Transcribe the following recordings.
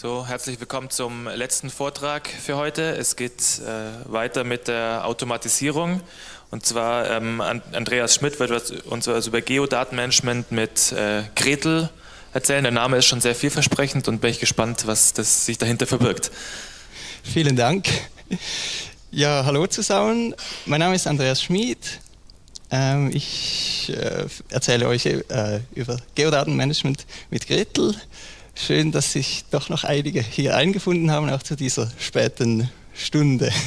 So, herzlich willkommen zum letzten Vortrag für heute. Es geht äh, weiter mit der Automatisierung. Und zwar ähm, Andreas Schmidt wird uns also über Geodatenmanagement mit äh, Gretel erzählen. Der Name ist schon sehr vielversprechend und bin ich gespannt, was das sich dahinter verbirgt. Vielen Dank. Ja, hallo zusammen. Mein Name ist Andreas Schmid. Ähm, ich äh, erzähle euch äh, über Geodatenmanagement mit Gretel. Schön, dass sich doch noch einige hier eingefunden haben, auch zu dieser späten Stunde.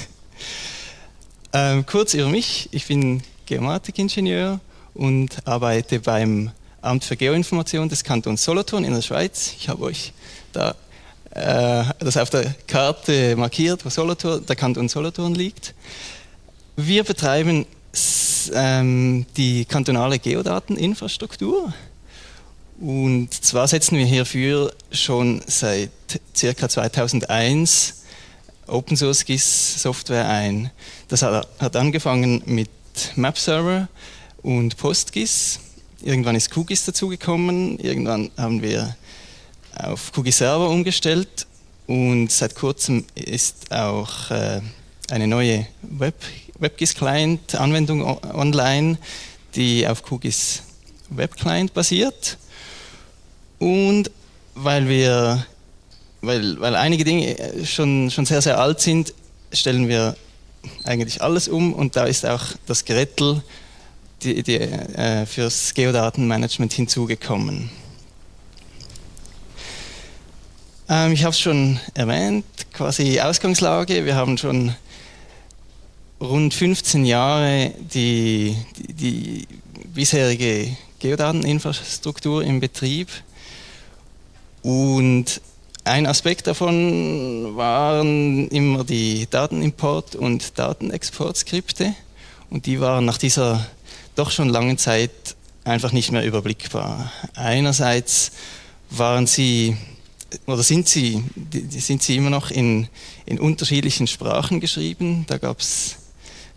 Ähm, kurz über mich, ich bin Geomatikingenieur und arbeite beim Amt für Geoinformation des Kantons Solothurn in der Schweiz. Ich habe euch da äh, das auf der Karte markiert, wo Solothurn, der Kanton Solothurn liegt. Wir betreiben ähm, die kantonale Geodateninfrastruktur. Und zwar setzen wir hierfür schon seit ca. 2001 Open Source GIS Software ein. Das hat angefangen mit Map Server und PostGIS. Irgendwann ist QGIS dazugekommen. Irgendwann haben wir auf QGIS Server umgestellt und seit kurzem ist auch äh, eine neue Web, WebGIS Client Anwendung online, die auf QGIS Web Client basiert. Und weil wir, weil, weil einige Dinge schon, schon sehr, sehr alt sind, stellen wir eigentlich alles um und da ist auch das Gretel die, die, äh, fürs Geodatenmanagement hinzugekommen. Ähm, ich habe es schon erwähnt, quasi Ausgangslage. Wir haben schon rund 15 Jahre die, die, die bisherige Geodateninfrastruktur im Betrieb. Und ein Aspekt davon waren immer die Datenimport- und Datenexportskripte. Und die waren nach dieser doch schon langen Zeit einfach nicht mehr überblickbar. Einerseits waren sie oder sind sie, sind sie immer noch in, in unterschiedlichen Sprachen geschrieben. Da gab es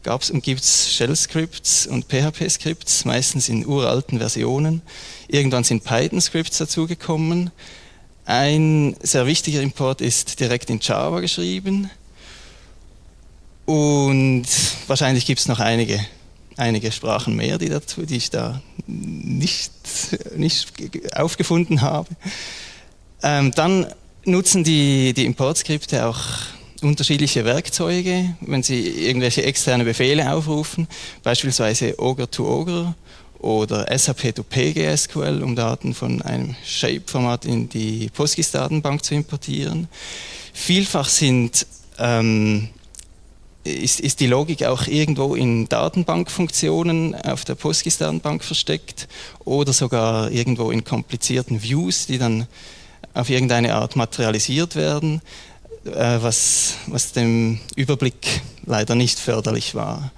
gab's und gibt es Shell-Scripts und PHP-Scripts, meistens in uralten Versionen. Irgendwann sind Python-Scripts dazugekommen. Ein sehr wichtiger Import ist direkt in Java geschrieben. Und wahrscheinlich gibt es noch einige, einige Sprachen mehr, die, dazu, die ich da nicht, nicht aufgefunden habe. Ähm, dann nutzen die, die Importskripte auch unterschiedliche Werkzeuge, wenn sie irgendwelche externe Befehle aufrufen, beispielsweise Ogre to Ogre oder SAP to PGSQL, um Daten von einem Shape-Format in die PostGIS-Datenbank zu importieren. Vielfach sind, ähm, ist, ist, die Logik auch irgendwo in Datenbankfunktionen auf der PostGIS-Datenbank versteckt oder sogar irgendwo in komplizierten Views, die dann auf irgendeine Art materialisiert werden, äh, was, was dem Überblick leider nicht förderlich war.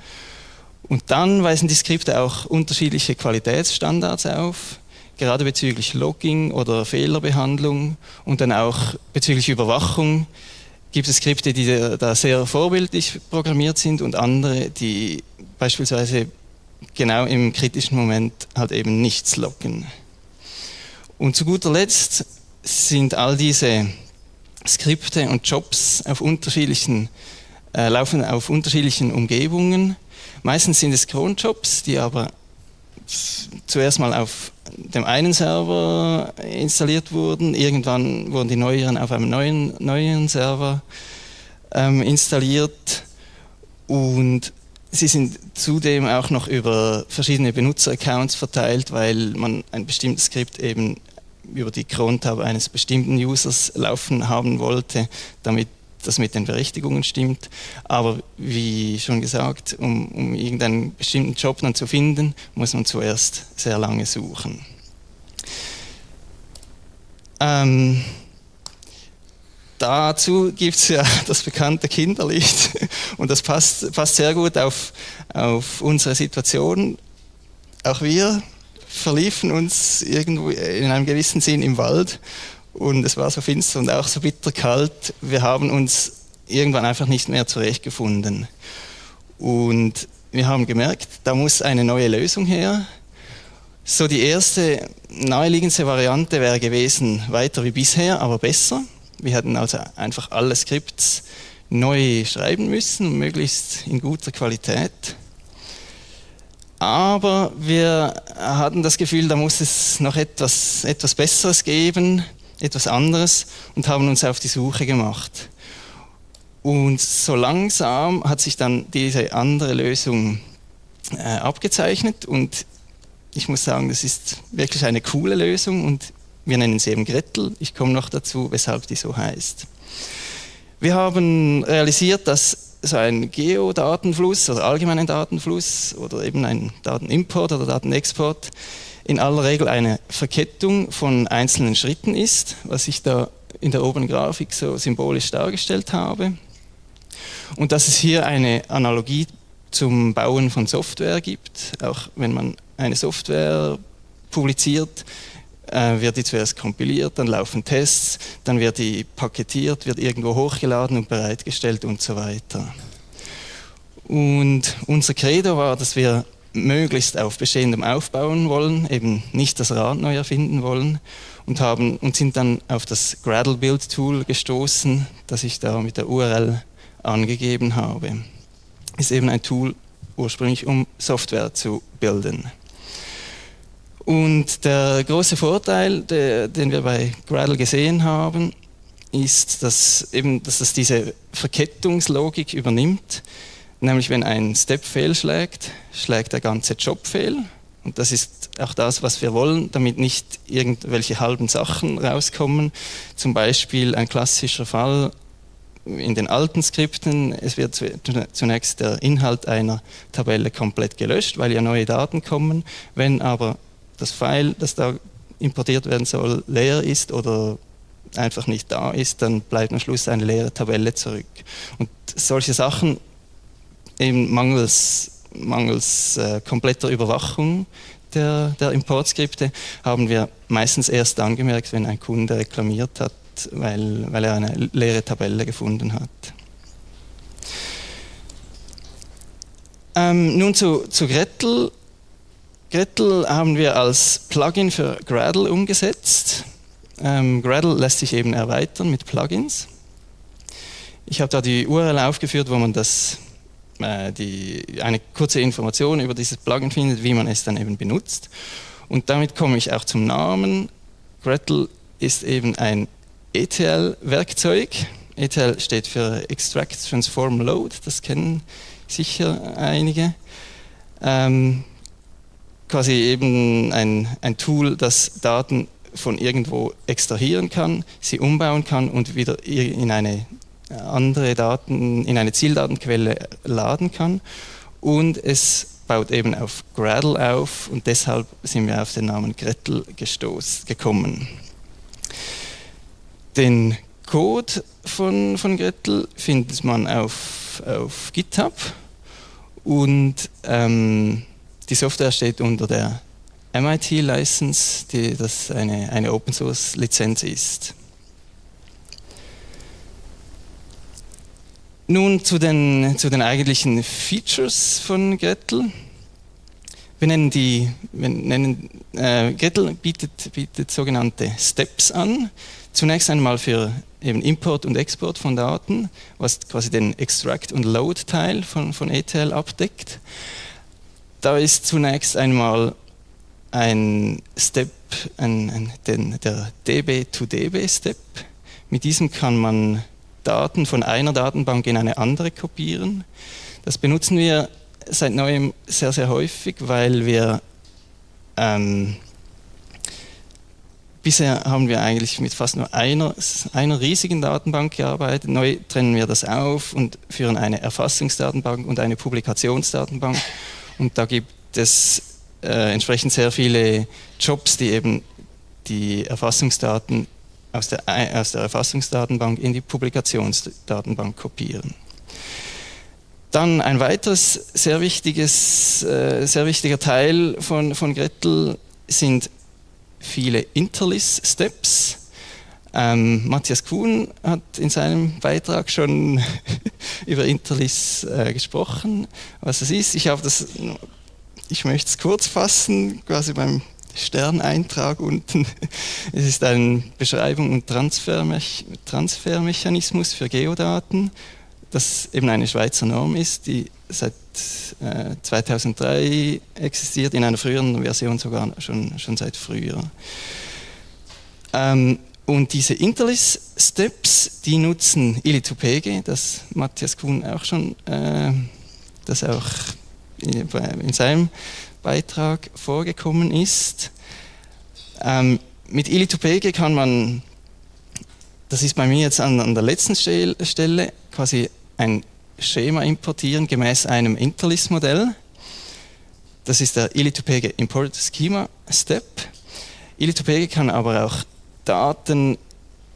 Und dann weisen die Skripte auch unterschiedliche Qualitätsstandards auf, gerade bezüglich Logging oder Fehlerbehandlung und dann auch bezüglich Überwachung gibt es Skripte, die da sehr vorbildlich programmiert sind und andere, die beispielsweise genau im kritischen Moment halt eben nichts loggen. Und zu guter Letzt sind all diese Skripte und Jobs auf unterschiedlichen, äh, laufen auf unterschiedlichen Umgebungen Meistens sind es Cronjobs, die aber zuerst mal auf dem einen Server installiert wurden. Irgendwann wurden die neueren auf einem neuen, neuen Server ähm, installiert und sie sind zudem auch noch über verschiedene Benutzeraccounts verteilt, weil man ein bestimmtes Skript eben über die Cron-Tab eines bestimmten Users laufen haben wollte, damit das mit den Berechtigungen stimmt. Aber wie schon gesagt, um, um irgendeinen bestimmten Job dann zu finden, muss man zuerst sehr lange suchen. Ähm, dazu gibt es ja das bekannte Kinderlied und das passt, passt sehr gut auf, auf unsere Situation. Auch wir verliefen uns irgendwo in einem gewissen Sinn im Wald und es war so finster und auch so bitterkalt. Wir haben uns irgendwann einfach nicht mehr zurechtgefunden. Und wir haben gemerkt, da muss eine neue Lösung her. So die erste naheliegendste Variante wäre gewesen, weiter wie bisher, aber besser. Wir hätten also einfach alle Skripts neu schreiben müssen, möglichst in guter Qualität. Aber wir hatten das Gefühl, da muss es noch etwas, etwas Besseres geben, etwas anderes und haben uns auf die Suche gemacht. Und so langsam hat sich dann diese andere Lösung äh, abgezeichnet und ich muss sagen, das ist wirklich eine coole Lösung und wir nennen sie eben Gretel. Ich komme noch dazu, weshalb die so heißt. Wir haben realisiert, dass so ein Geodatenfluss oder allgemeinen Datenfluss oder eben ein Datenimport oder Datenexport in aller Regel eine Verkettung von einzelnen Schritten ist, was ich da in der oberen Grafik so symbolisch dargestellt habe. Und dass es hier eine Analogie zum Bauen von Software gibt, auch wenn man eine Software publiziert, äh, wird die zuerst kompiliert, dann laufen Tests, dann wird die paketiert, wird irgendwo hochgeladen und bereitgestellt und so weiter. Und unser Credo war, dass wir möglichst auf Bestehendem aufbauen wollen, eben nicht das Rad neu erfinden wollen und, haben, und sind dann auf das Gradle Build Tool gestoßen, das ich da mit der URL angegeben habe. Ist eben ein Tool ursprünglich, um Software zu bilden. Und der große Vorteil, der, den wir bei Gradle gesehen haben, ist, dass, eben, dass das diese Verkettungslogik übernimmt. Nämlich wenn ein Step fehlschlägt, schlägt der ganze Job fehl. Und das ist auch das, was wir wollen, damit nicht irgendwelche halben Sachen rauskommen. Zum Beispiel ein klassischer Fall in den alten Skripten, es wird zunächst der Inhalt einer Tabelle komplett gelöscht, weil ja neue Daten kommen. Wenn aber das File, das da importiert werden soll, leer ist oder einfach nicht da ist, dann bleibt am Schluss eine leere Tabelle zurück. Und solche Sachen, eben mangels, mangels äh, kompletter Überwachung der, der Importskripte, haben wir meistens erst angemerkt, wenn ein Kunde reklamiert hat, weil, weil er eine leere Tabelle gefunden hat. Ähm, nun zu, zu Gretel. Gretel haben wir als Plugin für Gradle umgesetzt. Ähm, Gradle lässt sich eben erweitern mit Plugins. Ich habe da die URL aufgeführt, wo man das, die, eine kurze Information über dieses Plugin findet, wie man es dann eben benutzt. Und damit komme ich auch zum Namen. Gretel ist eben ein ETL-Werkzeug. ETL steht für Extract, Transform, Load, das kennen sicher einige. Ähm, quasi eben ein, ein Tool, das Daten von irgendwo extrahieren kann, sie umbauen kann und wieder in eine andere Daten, in eine Zieldatenquelle laden kann. Und es baut eben auf Gradle auf und deshalb sind wir auf den Namen Gretel gekommen. Den Code von, von Gretel findet man auf, auf GitHub und ähm, die Software steht unter der MIT-License, die das eine, eine Open-Source-Lizenz ist. Nun zu den, zu den eigentlichen Features von Gretel. Wir nennen die, wir nennen, äh, Gretel bietet, bietet sogenannte Steps an. Zunächst einmal für eben Import und Export von Daten, was quasi den Extract- und Load-Teil von, von ETL abdeckt. Da ist zunächst einmal ein Step, ein, ein, den, der DB-to-DB-Step. Mit diesem kann man Daten von einer Datenbank in eine andere kopieren. Das benutzen wir seit neuem sehr, sehr häufig, weil wir ähm, bisher haben wir eigentlich mit fast nur einer, einer riesigen Datenbank gearbeitet. Neu trennen wir das auf und führen eine Erfassungsdatenbank und eine Publikationsdatenbank. Und da gibt es äh, entsprechend sehr viele Jobs, die eben die Erfassungsdaten aus der, aus der Erfassungsdatenbank in die Publikationsdatenbank kopieren. Dann ein weiteres sehr, wichtiges, äh, sehr wichtiger Teil von, von Gretel sind viele Interlist-Steps. Ähm, Matthias Kuhn hat in seinem Beitrag schon über Interlis äh, gesprochen, was es ist. Ich, das, ich möchte es kurz fassen, quasi beim Sterneintrag unten. Es ist eine Beschreibung und Transfermech Transfermechanismus für Geodaten, das eben eine Schweizer Norm ist, die seit äh, 2003 existiert, in einer früheren Version sogar schon, schon seit früher. Ähm, und diese Interlist-Steps, die nutzen Ili2PG, das Matthias Kuhn auch schon, äh, das auch in seinem Beitrag vorgekommen ist. Ähm, mit Ili2PG kann man, das ist bei mir jetzt an, an der letzten Stelle, quasi ein Schema importieren gemäß einem Interlist-Modell. Das ist der Ili2PG Import Schema Step. Ili2PG kann aber auch Daten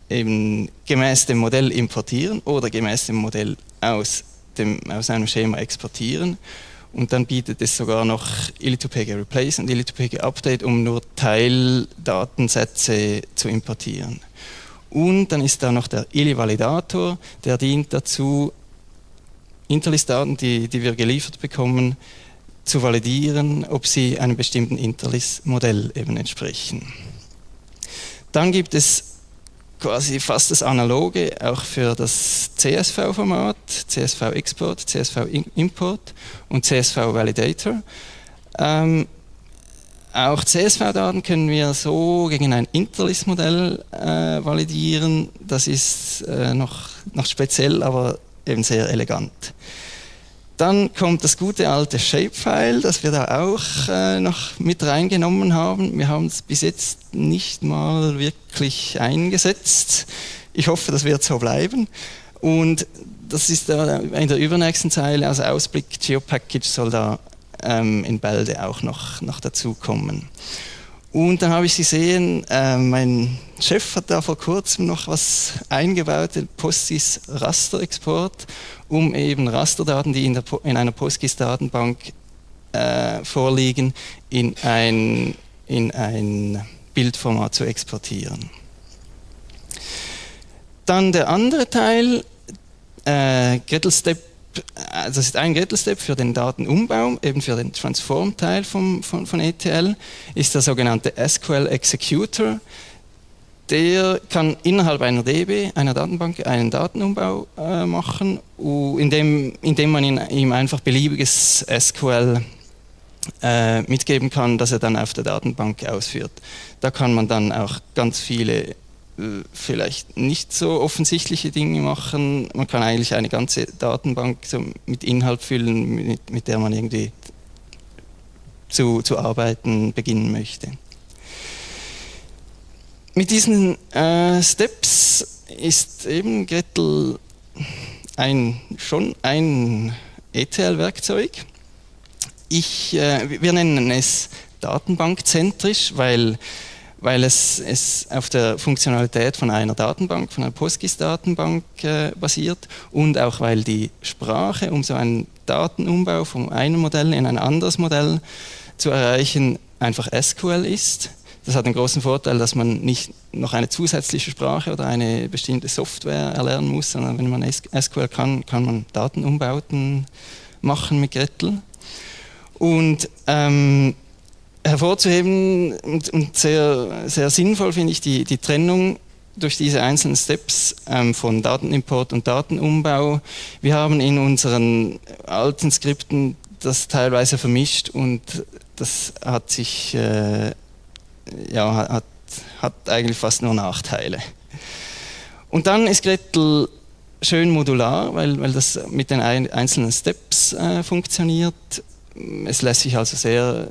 eben gemäß dem Modell importieren oder gemäß dem Modell aus, dem, aus einem Schema exportieren. Und dann bietet es sogar noch Ili2PG Replace und Ili2PG Update, um nur Teildatensätze zu importieren. Und dann ist da noch der Ili-Validator, der dient dazu, Interlist-Daten, die, die wir geliefert bekommen, zu validieren, ob sie einem bestimmten Interlist-Modell eben entsprechen. Dann gibt es quasi fast das Analoge auch für das CSV-Format, CSV-Export, CSV-Import und CSV-Validator. Ähm, auch CSV-Daten können wir so gegen ein Interlist-Modell äh, validieren. Das ist äh, noch, noch speziell, aber eben sehr elegant. Dann kommt das gute alte Shapefile, das wir da auch äh, noch mit reingenommen haben. Wir haben es bis jetzt nicht mal wirklich eingesetzt. Ich hoffe, das wird so bleiben. Und das ist da in der übernächsten Zeile, also Ausblick GeoPackage soll da ähm, in Bälde auch noch, noch dazukommen. Und dann habe ich gesehen, äh, mein Chef hat da vor kurzem noch was eingebaut, den Postis Rasterexport, um eben Rasterdaten, die in, der, in einer PostGIS-Datenbank äh, vorliegen, in ein, in ein Bildformat zu exportieren. Dann der andere Teil, äh, Gretel Step das ist ein Gretel-Step für den Datenumbau, eben für den Transform-Teil von, von ETL, ist der sogenannte SQL Executor. Der kann innerhalb einer DB, einer Datenbank, einen Datenumbau äh, machen, indem, indem man ihm einfach beliebiges SQL äh, mitgeben kann, das er dann auf der Datenbank ausführt. Da kann man dann auch ganz viele vielleicht nicht so offensichtliche Dinge machen. Man kann eigentlich eine ganze Datenbank so mit Inhalt füllen, mit, mit der man irgendwie zu, zu arbeiten beginnen möchte. Mit diesen äh, Steps ist eben Gretel ein, schon ein ETL-Werkzeug. äh, wir nennen es datenbankzentrisch, weil weil es, es auf der Funktionalität von einer Datenbank, von einer PostGIS-Datenbank äh, basiert und auch weil die Sprache, um so einen Datenumbau von einem Modell in ein anderes Modell zu erreichen, einfach SQL ist. Das hat den großen Vorteil, dass man nicht noch eine zusätzliche Sprache oder eine bestimmte Software erlernen muss, sondern wenn man SQL kann, kann man Datenumbauten machen mit Gretel. Und ähm, hervorzuheben und, und, sehr, sehr sinnvoll finde ich die, die Trennung durch diese einzelnen Steps ähm, von Datenimport und Datenumbau. Wir haben in unseren alten Skripten das teilweise vermischt und das hat sich äh, ja, hat, hat eigentlich fast nur Nachteile. Und dann ist Gretel schön modular, weil, weil das mit den einzelnen Steps äh, funktioniert es lässt sich also sehr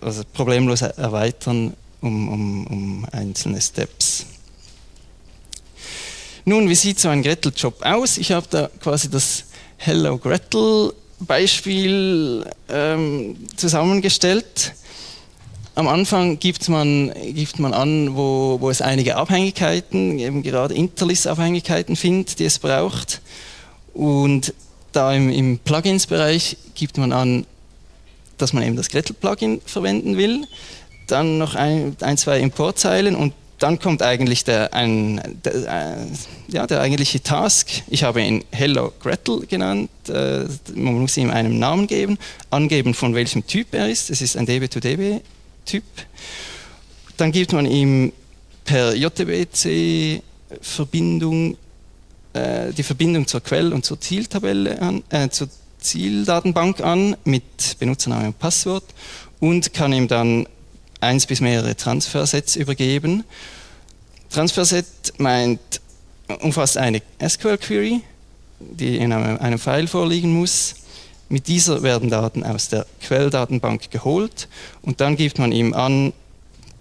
also problemlos erweitern um, um, um einzelne Steps. Nun, wie sieht so ein Gretel-Job aus? Ich habe da quasi das Hello Gretel Beispiel ähm, zusammengestellt. Am Anfang gibt man, gibt man an, wo, wo es einige Abhängigkeiten, eben gerade Interlist-Abhängigkeiten findet, die es braucht. Und da im, im Plugins-Bereich gibt man an, dass man eben das Gretel-Plugin verwenden will, dann noch ein, ein, zwei Importzeilen und dann kommt eigentlich der, ein, der, äh, ja, der eigentliche Task. Ich habe ihn Hello Gretel genannt. Äh, man muss ihm einen Namen geben, angeben, von welchem Typ er ist. Es ist ein DB2DB Typ. Dann gibt man ihm per JTBC Verbindung äh, die Verbindung zur Quell- und zur Zieltabelle an, äh, zur Zieldatenbank an mit Benutzername und Passwort und kann ihm dann eins bis mehrere Transfersets übergeben. Transferset meint, umfasst eine SQL-Query, die in einem, einem File vorliegen muss. Mit dieser werden Daten aus der Quelldatenbank geholt und dann gibt man ihm an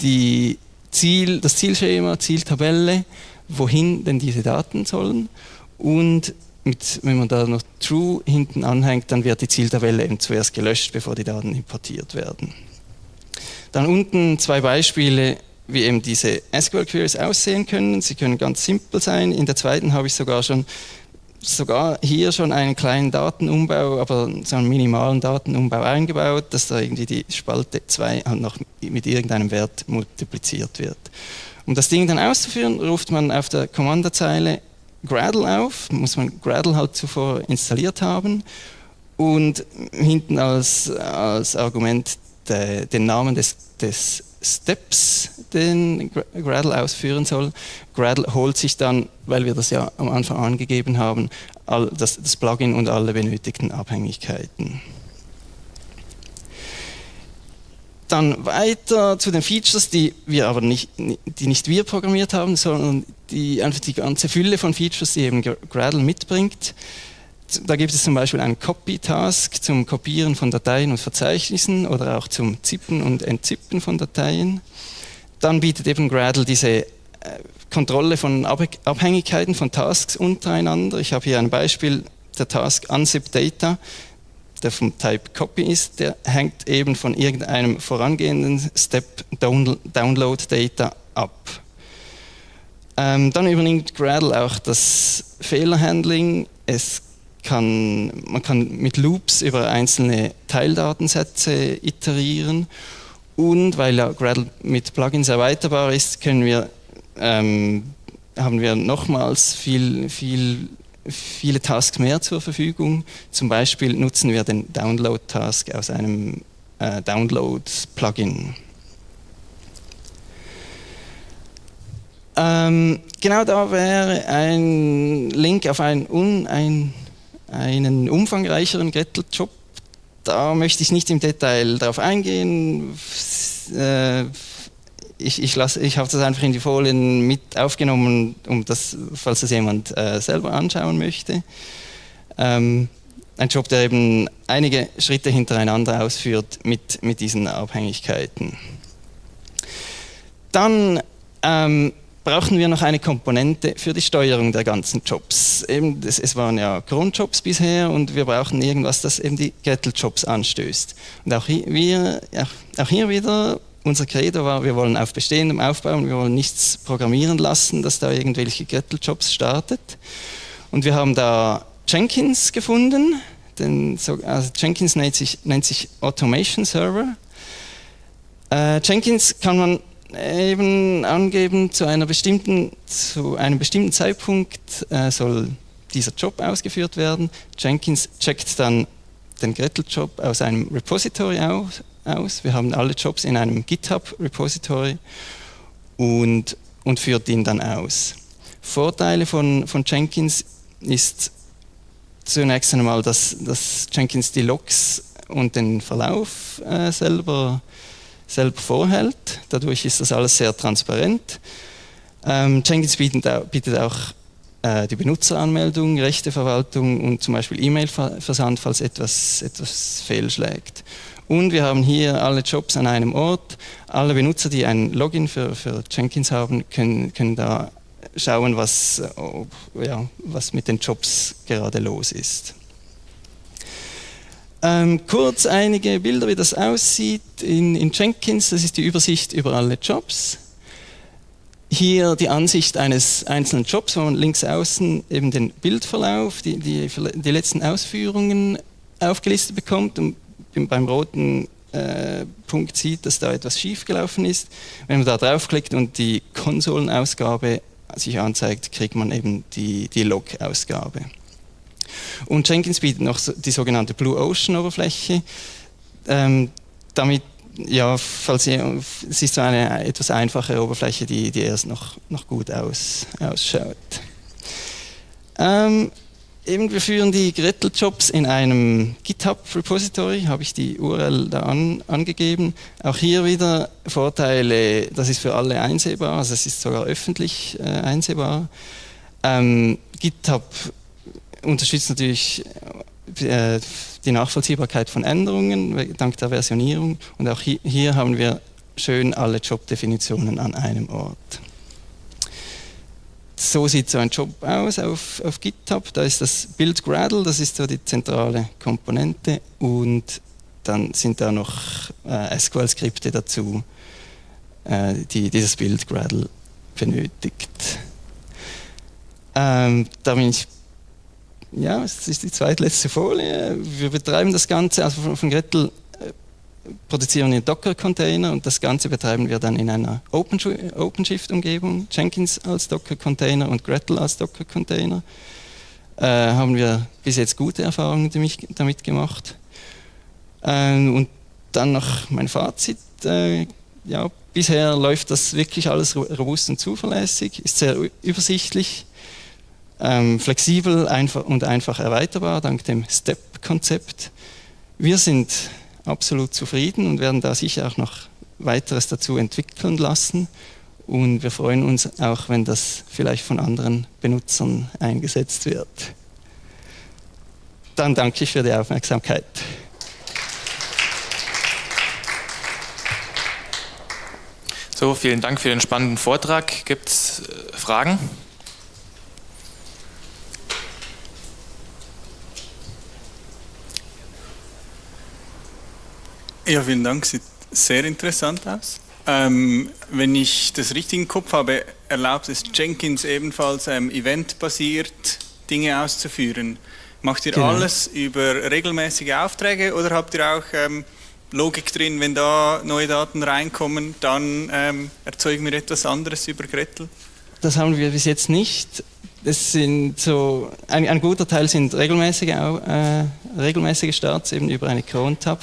die Ziel, das Zielschema, Zieltabelle, wohin denn diese Daten sollen und mit, wenn man da noch True hinten anhängt, dann wird die Zieltabelle eben zuerst gelöscht, bevor die Daten importiert werden. Dann unten zwei Beispiele, wie eben diese SQL-Queries aussehen können. Sie können ganz simpel sein. In der zweiten habe ich sogar schon sogar hier schon einen kleinen Datenumbau, aber so einen minimalen Datenumbau eingebaut, dass da irgendwie die Spalte 2 halt noch mit irgendeinem Wert multipliziert wird. Um das Ding dann auszuführen, ruft man auf der Kommandozeile Gradle auf, muss man Gradle halt zuvor installiert haben und hinten als, als Argument de, den Namen des, des Steps, den Gradle ausführen soll. Gradle holt sich dann, weil wir das ja am Anfang angegeben haben, all das, das Plugin und alle benötigten Abhängigkeiten. Dann weiter zu den Features, die wir aber nicht, die nicht wir programmiert haben, sondern die einfach die ganze Fülle von Features, die eben Gradle mitbringt. Da gibt es zum Beispiel einen Copy-Task zum Kopieren von Dateien und Verzeichnissen oder auch zum Zippen und Entzippen von Dateien. Dann bietet eben Gradle diese äh, Kontrolle von Abhängigkeiten von Tasks untereinander. Ich habe hier ein Beispiel, der Task Unzip Data der vom Type Copy ist, der hängt eben von irgendeinem vorangehenden Step Download Data ab. Ähm, dann übernimmt Gradle auch das Fehlerhandling. Es kann, man kann mit Loops über einzelne Teildatensätze iterieren und weil ja Gradle mit Plugins erweiterbar ist, können wir, ähm, haben wir nochmals viel, viel viele Tasks mehr zur Verfügung. Zum Beispiel nutzen wir den Download-Task aus einem äh, Download-Plugin. Ähm, genau da wäre ein Link auf einen, un, ein, einen umfangreicheren Gretel-Job. Da möchte ich nicht im Detail darauf eingehen. Äh, ich, ich, ich habe das einfach in die Folien mit aufgenommen, um das, falls das jemand äh, selber anschauen möchte. Ähm, ein Job, der eben einige Schritte hintereinander ausführt mit, mit diesen Abhängigkeiten. Dann ähm, brauchen wir noch eine Komponente für die Steuerung der ganzen Jobs. Eben, das, es waren ja Grundjobs bisher und wir brauchen irgendwas, das eben die Gettel-Jobs anstößt. Und auch hier, wir, auch hier wieder unser Credo war, wir wollen auf Bestehendem aufbauen, wir wollen nichts programmieren lassen, dass da irgendwelche Gretel-Jobs startet. Und wir haben da Jenkins gefunden, den, also Jenkins nennt sich, nennt sich Automation Server. Äh, Jenkins kann man eben angeben, zu, einer bestimmten, zu einem bestimmten Zeitpunkt äh, soll dieser Job ausgeführt werden. Jenkins checkt dann den Gretel-Job aus einem Repository aus, aus. Wir haben alle Jobs in einem GitHub-Repository und, und führt ihn dann aus. Vorteile von, von Jenkins ist zunächst einmal, dass, dass Jenkins die Logs und den Verlauf äh, selber, selber vorhält. Dadurch ist das alles sehr transparent. Ähm, Jenkins bietet, bietet auch äh, die Benutzeranmeldung, Rechteverwaltung und zum Beispiel E-Mail-Versand, falls etwas, etwas fehlschlägt. Und wir haben hier alle Jobs an einem Ort. Alle Benutzer, die ein Login für, für Jenkins haben, können, können da schauen, was, ja, was mit den Jobs gerade los ist. Ähm, kurz einige Bilder, wie das aussieht in, in Jenkins. Das ist die Übersicht über alle Jobs. Hier die Ansicht eines einzelnen Jobs, wo man links außen eben den Bildverlauf, die, die, die letzten Ausführungen aufgelistet bekommt und beim roten äh, Punkt sieht, dass da etwas schiefgelaufen ist. Wenn man da draufklickt und die Konsolenausgabe sich anzeigt, kriegt man eben die, die Log-Ausgabe. Und Jenkins bietet noch die sogenannte Blue Ocean Oberfläche. Ähm, damit ja, falls ihr, es ist so eine etwas einfache Oberfläche, die, die erst noch, noch gut aus, ausschaut. Ähm, eben, wir führen die Gretel-Jobs in einem GitHub-Repository, habe ich die URL da an, angegeben. Auch hier wieder Vorteile, das ist für alle einsehbar, also es ist sogar öffentlich äh, einsehbar. Ähm, GitHub unterstützt natürlich äh, die Nachvollziehbarkeit von Änderungen dank der Versionierung und auch hier, hier haben wir schön alle Jobdefinitionen an einem Ort. So sieht so ein Job aus auf, auf GitHub. Da ist das Build Gradle, das ist so die zentrale Komponente und dann sind da noch äh, SQL-Skripte dazu, äh, die dieses Build Gradle benötigt. Ähm, da bin ich ja, es ist die zweitletzte Folie. Wir betreiben das Ganze, also von, von Gretel produzieren wir Docker-Container und das Ganze betreiben wir dann in einer OpenShift-Umgebung, Jenkins als Docker-Container und Gretel als Docker-Container. Äh, haben wir bis jetzt gute Erfahrungen damit gemacht. Ähm, und dann noch mein Fazit. Äh, ja, bisher läuft das wirklich alles robust und zuverlässig, ist sehr übersichtlich ähm, flexibel einfach und einfach erweiterbar dank dem STEP-Konzept. Wir sind absolut zufrieden und werden da sicher auch noch weiteres dazu entwickeln lassen. Und wir freuen uns auch, wenn das vielleicht von anderen Benutzern eingesetzt wird. Dann danke ich für die Aufmerksamkeit. So, vielen Dank für den spannenden Vortrag. Gibt es äh, Fragen? Ja, vielen Dank. Sieht sehr interessant aus. Ähm, wenn ich das richtig im Kopf habe, erlaubt es Jenkins ebenfalls ähm, eventbasiert Dinge auszuführen. Macht ihr genau. alles über regelmäßige Aufträge oder habt ihr auch ähm, Logik drin, wenn da neue Daten reinkommen, dann ähm, erzeugen wir etwas anderes über Gretel? Das haben wir bis jetzt nicht. Das sind so, ein, ein guter Teil sind regelmäßige, äh, regelmäßige Starts eben über eine Cron-Tab.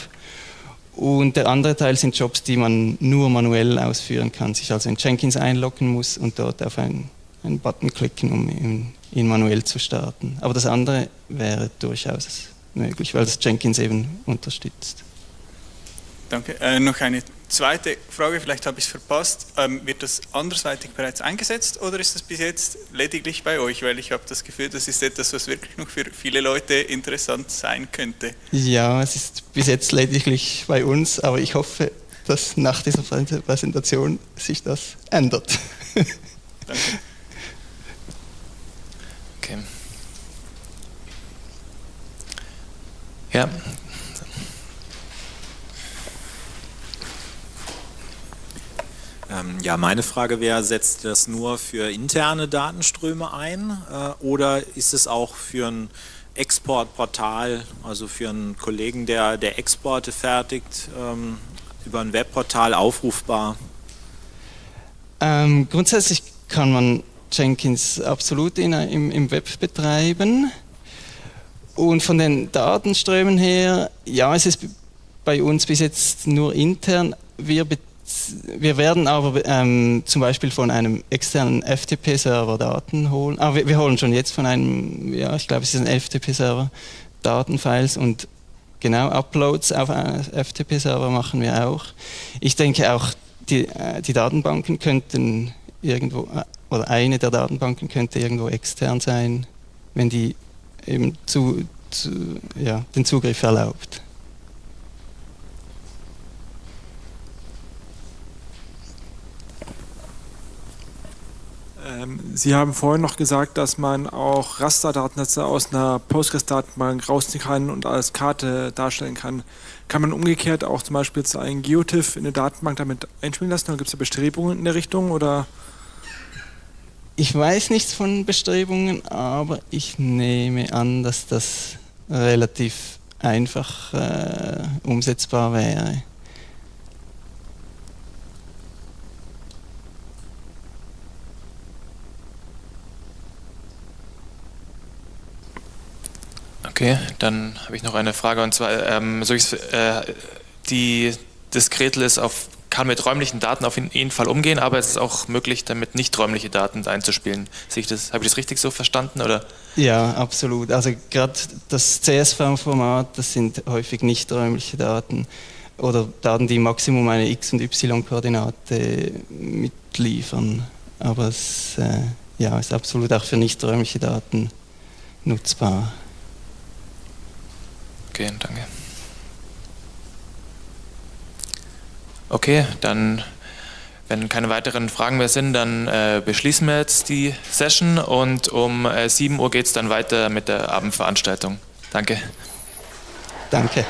Und der andere Teil sind Jobs, die man nur manuell ausführen kann, sich also in Jenkins einloggen muss und dort auf einen, einen Button klicken, um ihn, ihn, manuell zu starten. Aber das andere wäre durchaus möglich, weil das Jenkins eben unterstützt. Danke. Äh, noch eine Zweite Frage, vielleicht habe ich es verpasst. Ähm, wird das andersweitig bereits eingesetzt oder ist das bis jetzt lediglich bei euch? Weil ich habe das Gefühl, das ist etwas, was wirklich noch für viele Leute interessant sein könnte. Ja, es ist bis jetzt lediglich bei uns, aber ich hoffe, dass nach dieser Präsentation sich das ändert. Danke. Okay. Ja, ja, meine Frage wäre, setzt das nur für interne Datenströme ein äh, oder ist es auch für ein Exportportal, also für einen Kollegen, der, der Exporte fertigt, ähm, über ein Webportal aufrufbar? Ähm, grundsätzlich kann man Jenkins absolut in, im, im Web betreiben. Und von den Datenströmen her, ja, es ist bei uns bis jetzt nur intern. Wir betreiben wir werden aber ähm, zum Beispiel von einem externen FTP-Server Daten holen. Ah, wir, wir, holen schon jetzt von einem, ja, ich glaube, es ist ein FTP-Server Datenfiles und genau Uploads auf einen FTP-Server machen wir auch. Ich denke auch, die, äh, die Datenbanken könnten irgendwo, äh, oder eine der Datenbanken könnte irgendwo extern sein, wenn die eben zu, zu ja, den Zugriff erlaubt. Sie haben vorhin noch gesagt, dass man auch Rasterdatensätze aus einer Postgres-Datenbank rausziehen kann und als Karte darstellen kann. Kann man umgekehrt auch zum Beispiel zu einem Geotiff in eine Datenbank damit einspielen lassen? Oder gibt es da Bestrebungen in der Richtung? Oder? Ich weiß nichts von Bestrebungen, aber ich nehme an, dass das relativ einfach äh, umsetzbar wäre. Okay, dann habe ich noch eine Frage und zwar, ähm, so äh, die das Gretel ist auf, kann mit räumlichen Daten auf jeden Fall umgehen, aber es ist auch möglich, damit nicht räumliche Daten einzuspielen. Habe ich das richtig so verstanden? Oder? Ja, absolut. Also gerade das CSV-Format, das sind häufig nicht räumliche Daten oder Daten, die Maximum eine X- und Y-Koordinate mitliefern. Aber es äh, ja, ist absolut auch für nicht räumliche Daten nutzbar. Okay, danke. Okay, dann, wenn keine weiteren Fragen mehr sind, dann äh, beschließen wir jetzt die Session und um äh, 7 Uhr geht es dann weiter mit der Abendveranstaltung. Danke. Danke.